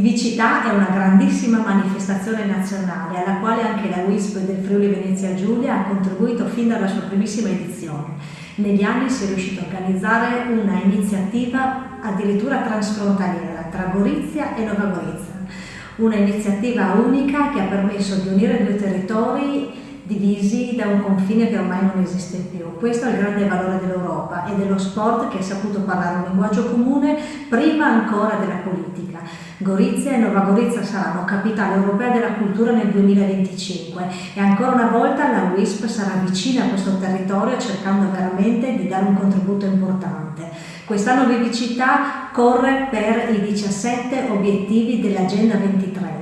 Vivicità è una grandissima manifestazione nazionale alla quale anche la WISP del Friuli Venezia Giulia ha contribuito fin dalla sua primissima edizione. Negli anni si è riuscito a organizzare una iniziativa addirittura transfrontaliera tra Gorizia e Nova Gorizia, una iniziativa unica che ha permesso di unire due territori divisi da un confine che ormai non esiste più. Questo è il grande valore dell'Europa e dello sport che ha saputo parlare un linguaggio comune prima ancora della politica. Gorizia e Nova Gorizia saranno capitale europea della cultura nel 2025 e ancora una volta la WISP sarà vicina a questo territorio cercando veramente di dare un contributo importante. Quest'anno Vivicità corre per i 17 obiettivi dell'Agenda 2030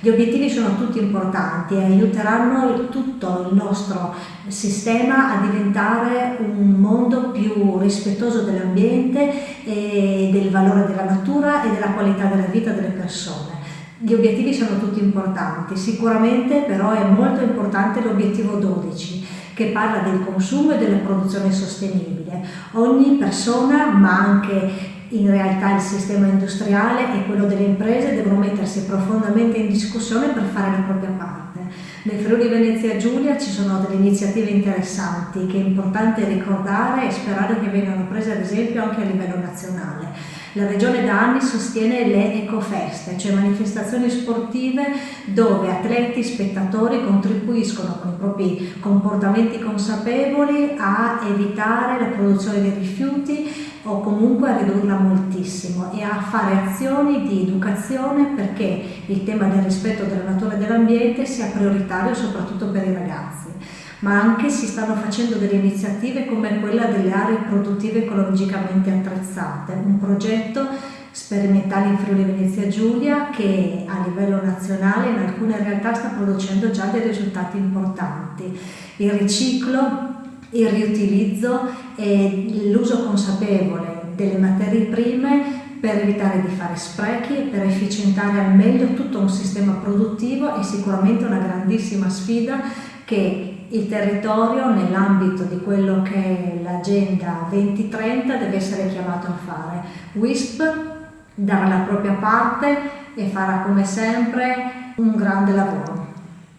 gli obiettivi sono tutti importanti e aiuteranno tutto il nostro sistema a diventare un mondo più rispettoso dell'ambiente del valore della natura e della qualità della vita delle persone. Gli obiettivi sono tutti importanti, sicuramente però è molto importante l'obiettivo 12 che parla del consumo e della produzione sostenibile. Ogni persona, ma anche in realtà il sistema industriale e quello delle imprese devono mettersi profondamente in discussione per fare la propria parte. Nel Friuli Venezia Giulia ci sono delle iniziative interessanti che è importante ricordare e sperare che vengano prese ad esempio anche a livello nazionale. La Regione da anni sostiene le ecofeste, cioè manifestazioni sportive dove atleti, spettatori contribuiscono con i propri comportamenti consapevoli a evitare la produzione di rifiuti o comunque a ridurla moltissimo e a fare azioni di educazione perché il tema del rispetto della natura e dell'ambiente sia prioritario soprattutto per i ragazzi. Ma anche si stanno facendo delle iniziative come quella delle aree produttive ecologicamente attrezzate, un progetto sperimentale in Friuli Venezia Giulia che a livello nazionale in alcune realtà sta producendo già dei risultati importanti. Il riciclo il riutilizzo e l'uso consapevole delle materie prime per evitare di fare sprechi per efficientare al meglio tutto un sistema produttivo è sicuramente una grandissima sfida che il territorio nell'ambito di quello che è l'agenda 2030 deve essere chiamato a fare. WISP darà la propria parte e farà come sempre un grande lavoro.